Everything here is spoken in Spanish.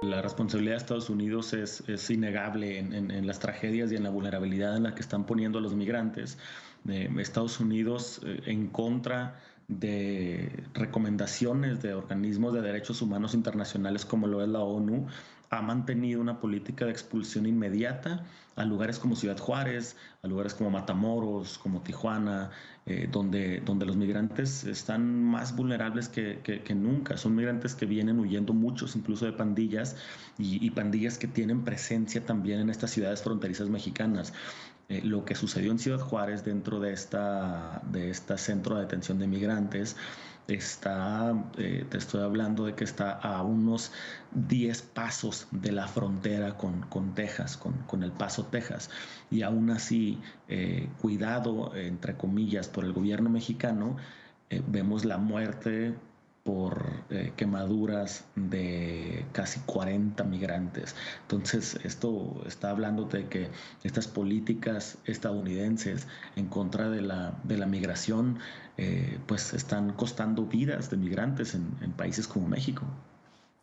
la responsabilidad de Estados Unidos es, innegable en, las tragedias y en la vulnerabilidad en la que están poniendo a los migrantes. Estados Unidos en contra de recomendaciones de organismos de derechos humanos internacionales como lo es la ONU, ha mantenido una política de expulsión inmediata a lugares como Ciudad Juárez, a lugares como Matamoros, como Tijuana, eh, donde, donde los migrantes están más vulnerables que, nunca. Son migrantes que vienen huyendo muchos, incluso de pandillas, y, y pandillas que tienen presencia también en estas ciudades fronterizas mexicanas. Eh, lo que sucedió en Ciudad Juárez dentro de esta, de esta centro de detención de migrantes está, eh, te estoy hablando de que está a unos 10 pasos de la frontera con, con Texas, con, con, El Paso, Texas. Y aún así, eh, cuidado, entre comillas, por el gobierno mexicano, vemos la muerte por eh, quemaduras de casi 40 migrantes. Entonces, esto está hablando de que estas políticas estadounidenses en contra de la, de la migración, eh, pues están costando vidas de migrantes en países como México.